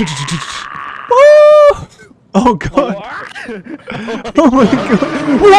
Oh! Oh god! Oh my god! What